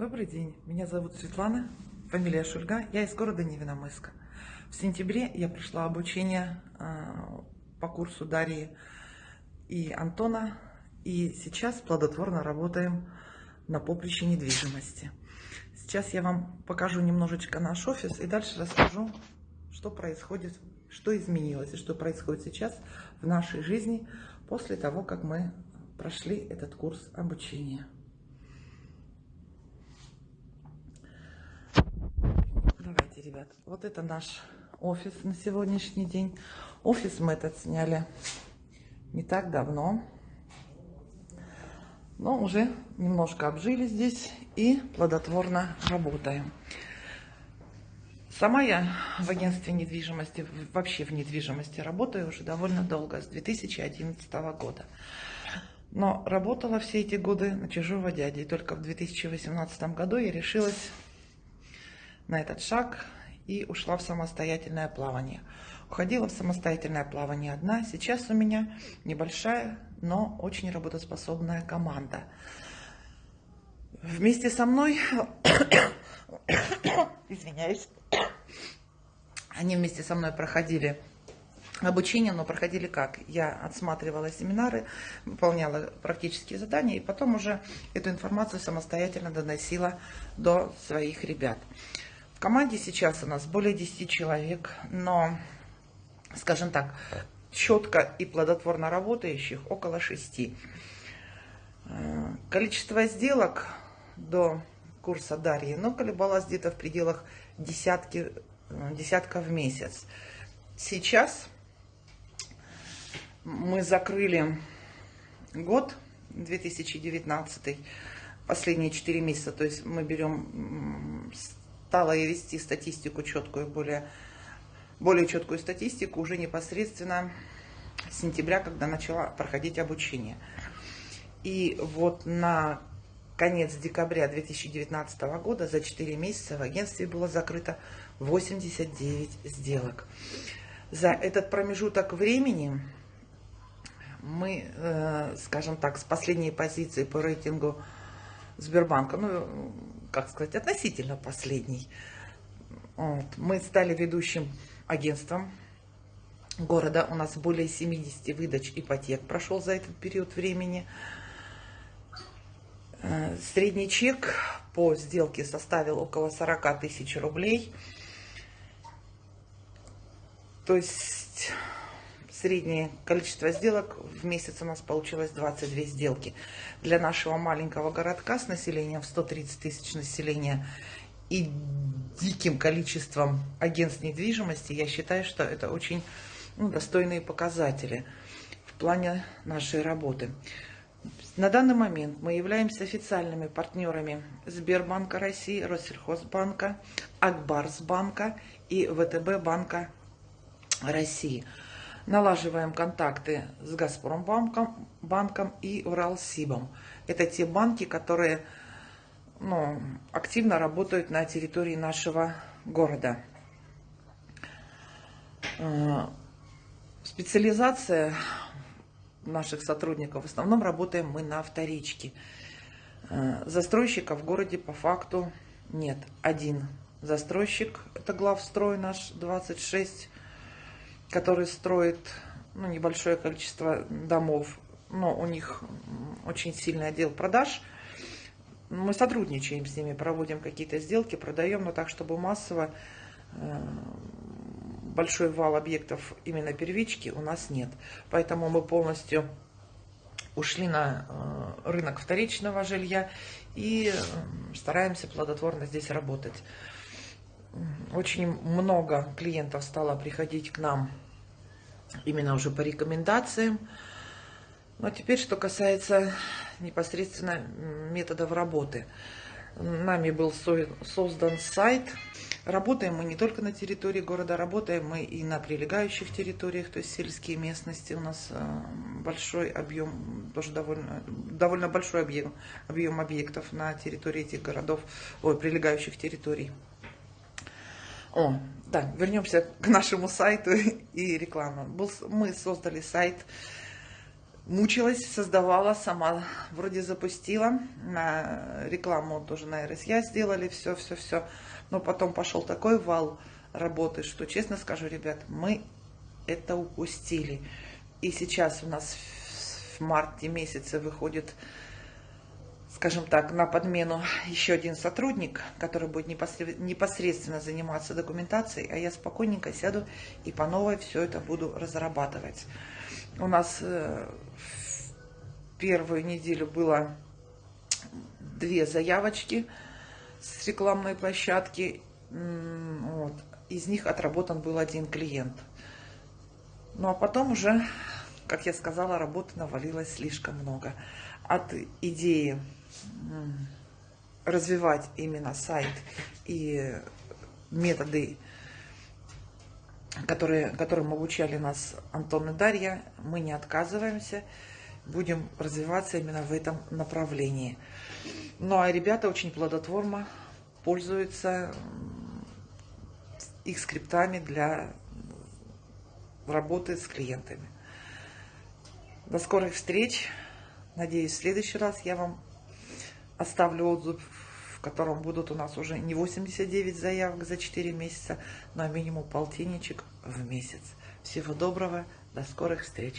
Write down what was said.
Добрый день, меня зовут Светлана, фамилия Шульга, я из города Невиномысска. В сентябре я пришла обучение а, по курсу Дарьи и Антона, и сейчас плодотворно работаем на поприще недвижимости. Сейчас я вам покажу немножечко наш офис и дальше расскажу, что происходит, что изменилось и что происходит сейчас в нашей жизни после того, как мы прошли этот курс обучения. Давайте, ребят, вот это наш офис на сегодняшний день. Офис мы этот сняли не так давно, но уже немножко обжили здесь и плодотворно работаем. Сама я в агентстве недвижимости, вообще в недвижимости работаю уже довольно долго, с 2011 года. Но работала все эти годы на чужого дяди. И только в 2018 году я решилась на этот шаг и ушла в самостоятельное плавание. Уходила в самостоятельное плавание одна. Сейчас у меня небольшая, но очень работоспособная команда. Вместе со мной, извиняюсь, они вместе со мной проходили обучение, но проходили как? Я отсматривала семинары, выполняла практические задания, и потом уже эту информацию самостоятельно доносила до своих ребят. Команде сейчас у нас более 10 человек, но, скажем так, четко и плодотворно работающих около 6. Э, количество сделок до курса Дарьи, но колебалось где-то в пределах десятки, э, десятка в месяц. Сейчас мы закрыли год 2019, последние 4 месяца, то есть мы берем, стала я вести статистику четкую, более, более четкую статистику уже непосредственно с сентября, когда начала проходить обучение. И вот на конец декабря 2019 года за 4 месяца в агентстве было закрыто 89 сделок. За этот промежуток времени мы, э, скажем так, с последней позиции по рейтингу Сбербанка, ну, как сказать, относительно последний, вот, мы стали ведущим агентством города. У нас более 70 выдач ипотек прошел за этот период времени. Э, средний чек по сделке составил около 40 тысяч рублей. То есть среднее количество сделок в месяц у нас получилось 22 сделки. Для нашего маленького городка с населением в 130 тысяч населения и диким количеством агентств недвижимости, я считаю, что это очень ну, достойные показатели в плане нашей работы. На данный момент мы являемся официальными партнерами Сбербанка России, Россельхозбанка, Акбарсбанка и ВТБ Банка России налаживаем контакты с Газпромбанком банком и Уралсибом. Это те банки, которые ну, активно работают на территории нашего города. Э, специализация наших сотрудников, в основном работаем мы на вторичке. Э, застройщика в городе по факту нет. Один застройщик, это главстрой наш 26 который строит ну, небольшое количество домов, но у них очень сильный отдел продаж. Мы сотрудничаем с ними, проводим какие-то сделки, продаем, но так, чтобы массово э, большой вал объектов именно первички у нас нет. Поэтому мы полностью ушли на э, рынок вторичного жилья и э, стараемся плодотворно здесь работать. Очень много клиентов стало приходить к нам именно уже по рекомендациям. Но теперь, что касается непосредственно методов работы. Нами был создан сайт. Работаем мы не только на территории города, работаем мы и на прилегающих территориях, то есть сельские местности. У нас э, большой объем, тоже довольно, довольно большой объем, объем объектов на территории этих городов, ой, прилегающих территорий. О, да, вернемся к нашему сайту и рекламе. Мы создали сайт мучилась, создавала сама, вроде запустила, на рекламу тоже на РСЯ сделали, все, все, все, но потом пошел такой вал работы, что, честно скажу, ребят, мы это упустили. И сейчас у нас в марте месяце выходит, скажем так, на подмену еще один сотрудник, который будет непосредственно заниматься документацией, а я спокойненько сяду и по новой все это буду разрабатывать. У нас э, в первую неделю было две заявочки с рекламной площадки. Вот. Из них отработан был один клиент. Ну а потом уже, как я сказала, работы навалилось слишком много. От идеи развивать именно сайт и методы которые, которым обучали нас Антон и Дарья, мы не отказываемся, будем развиваться именно в этом направлении. Ну а ребята очень плодотворно пользуются их скриптами для работы с клиентами. До скорых встреч. Надеюсь, в следующий раз я вам оставлю отзыв в котором будут у нас уже не 89 заявок за 4 месяца, но минимум полтинничек в месяц. Всего доброго, до скорых встреч!